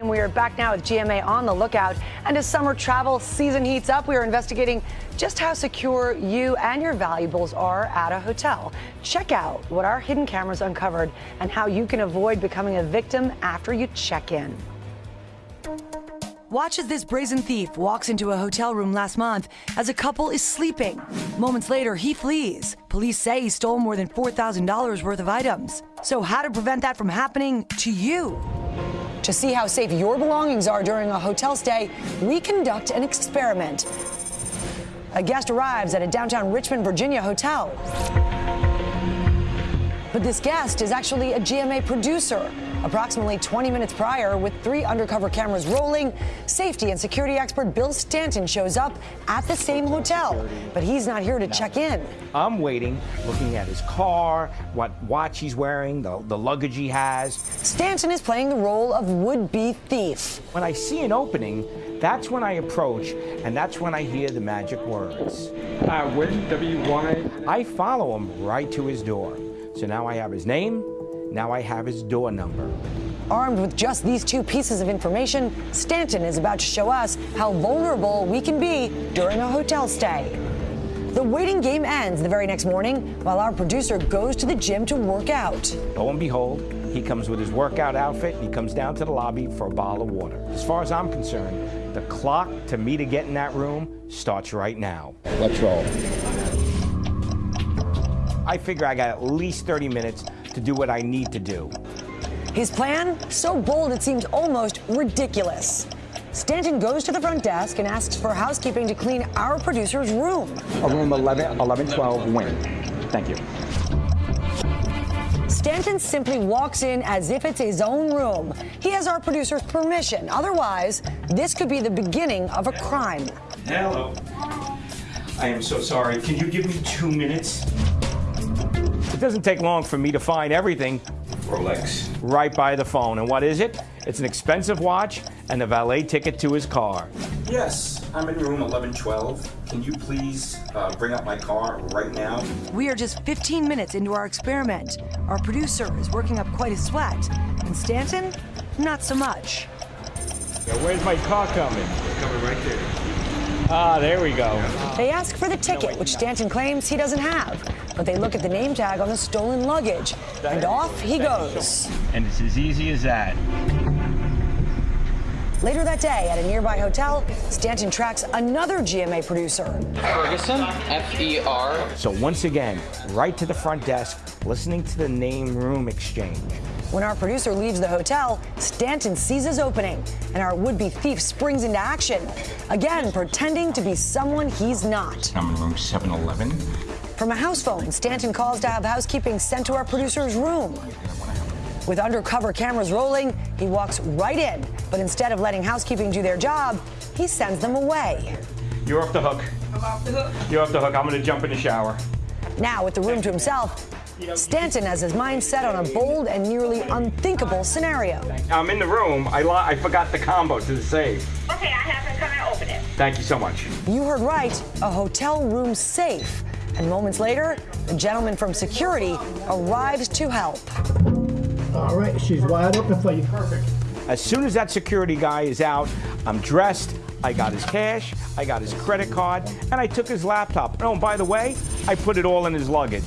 And we are back now with GMA on the lookout. And as summer travel season heats up, we are investigating just how secure you and your valuables are at a hotel. Check out what our hidden cameras uncovered and how you can avoid becoming a victim after you check in. Watch as this brazen thief walks into a hotel room last month as a couple is sleeping. Moments later, he flees. Police say he stole more than $4,000 worth of items. So, how to prevent that from happening to you? To see how safe your belongings are during a hotel stay, we conduct an experiment. A guest arrives at a downtown Richmond, Virginia hotel. But this guest is actually a GMA producer. Approximately 20 minutes prior, with three undercover cameras rolling, safety and security expert Bill Stanton shows up at the same hotel. But he's not here to check in. I'm waiting, looking at his car, what watch he's wearing, the, the luggage he has. Stanton is playing the role of would-be thief. When I see an opening, that's when I approach, and that's when I hear the magic words. Uh, when W-Y? I follow him right to his door. So now I have his name, now I have his door number. Armed with just these two pieces of information, Stanton is about to show us how vulnerable we can be during a hotel stay. The waiting game ends the very next morning while our producer goes to the gym to work out. Lo and behold, he comes with his workout outfit. He comes down to the lobby for a bottle of water. As far as I'm concerned, the clock to me to get in that room starts right now. Let's roll. I figure I got at least 30 minutes to do what I need to do. His plan? So bold it seems almost ridiculous. Stanton goes to the front desk and asks for housekeeping to clean our producer's room. A room 11, 1112 wing. Thank you. Stanton simply walks in as if it's his own room. He has our producer's permission. Otherwise, this could be the beginning of a crime. Hello. I am so sorry. Can you give me two minutes? It doesn't take long for me to find everything Rolex. right by the phone. And what is it? It's an expensive watch and a valet ticket to his car. Yes, I'm in room 1112. Can you please uh, bring up my car right now? We are just 15 minutes into our experiment. Our producer is working up quite a sweat. And Stanton, not so much. Yeah, where's my car coming? Coming right there. Ah, there we go. They ask for the ticket, which Stanton claims he doesn't have. But they look at the name tag on the stolen luggage. And off he goes. And it's as easy as that. Later that day, at a nearby hotel, Stanton tracks another GMA producer. Ferguson, F E R. So once again, right to the front desk, listening to the name room exchange. When our producer leaves the hotel, Stanton sees his opening, and our would-be thief springs into action, again pretending to be someone he's not. I'm in room 711. From a house phone, Stanton calls to have housekeeping sent to our producer's room. With undercover cameras rolling, he walks right in, but instead of letting housekeeping do their job, he sends them away. You're off the hook. I'm off the hook. You're off the hook. I'm going to jump in the shower. Now, with the room to himself, Stanton has his mind set on a bold and nearly unthinkable scenario. I'm in the room. I, lo- I forgot the combo to the safe. Okay, I have him come and open it. Thank you so much. You heard right, a hotel room safe. And moments later, the gentleman from security arrives to help. All right, she's wide open for you. Perfect. As soon as that security guy is out, I'm dressed, I got his cash, I got his credit card, and I took his laptop. Oh, and by the way, I put it all in his luggage.